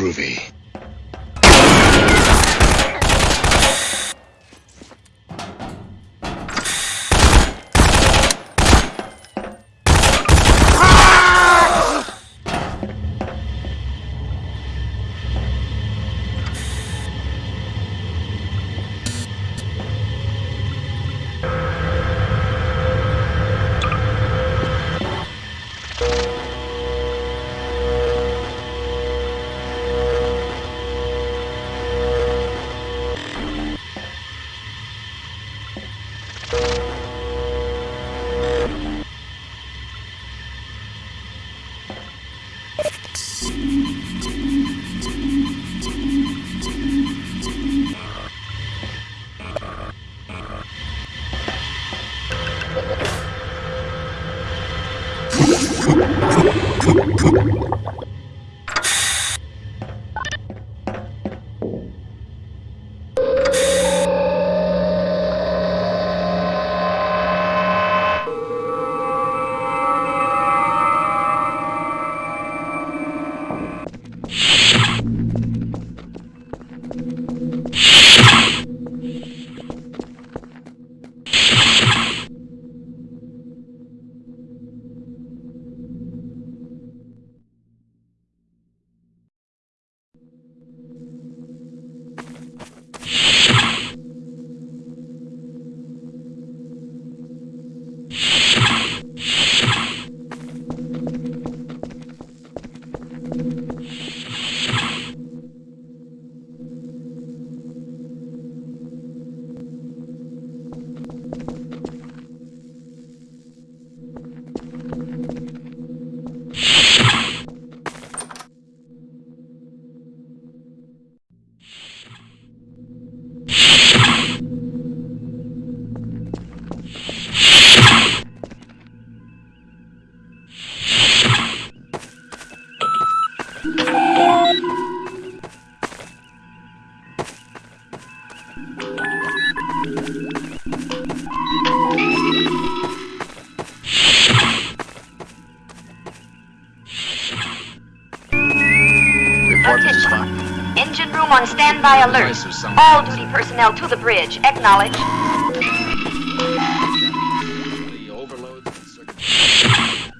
Groovy. Engine room on standby alert. Place of some- All duty personnel to the bridge. Acknowledge. The overloads and circuit-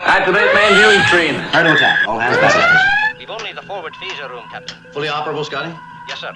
Activate main viewing screen. Hard to attack. All hands back. We've only the forward phaser room, Captain. Fully operable, Scotty? Yes, sir.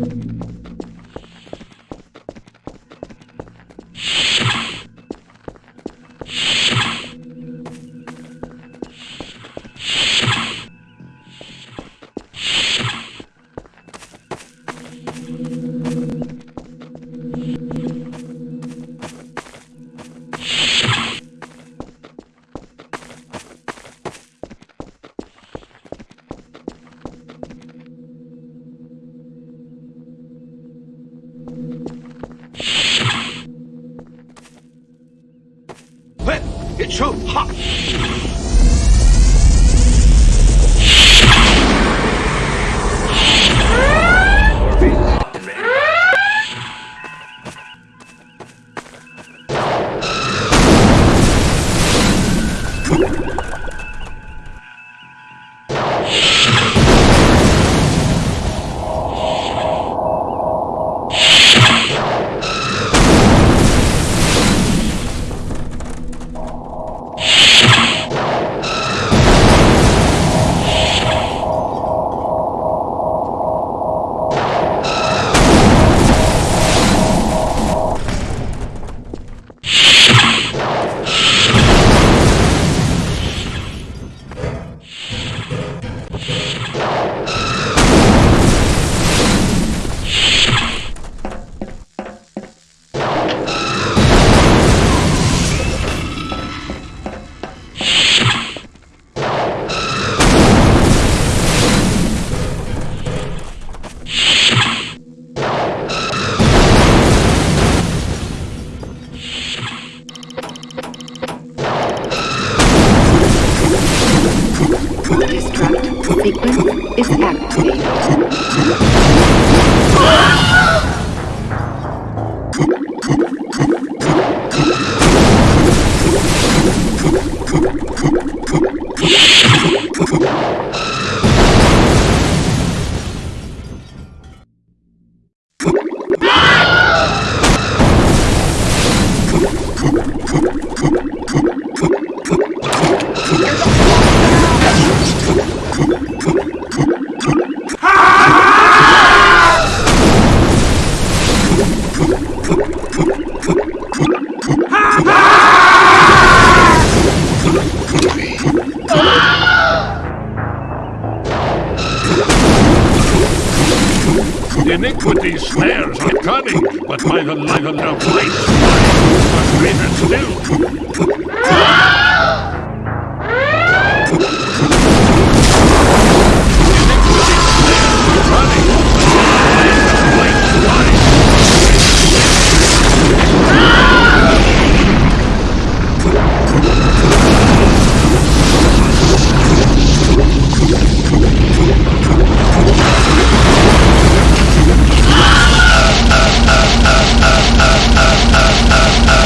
It ちゃ Iniquity's snares are cunning, but my the light of great are greater still.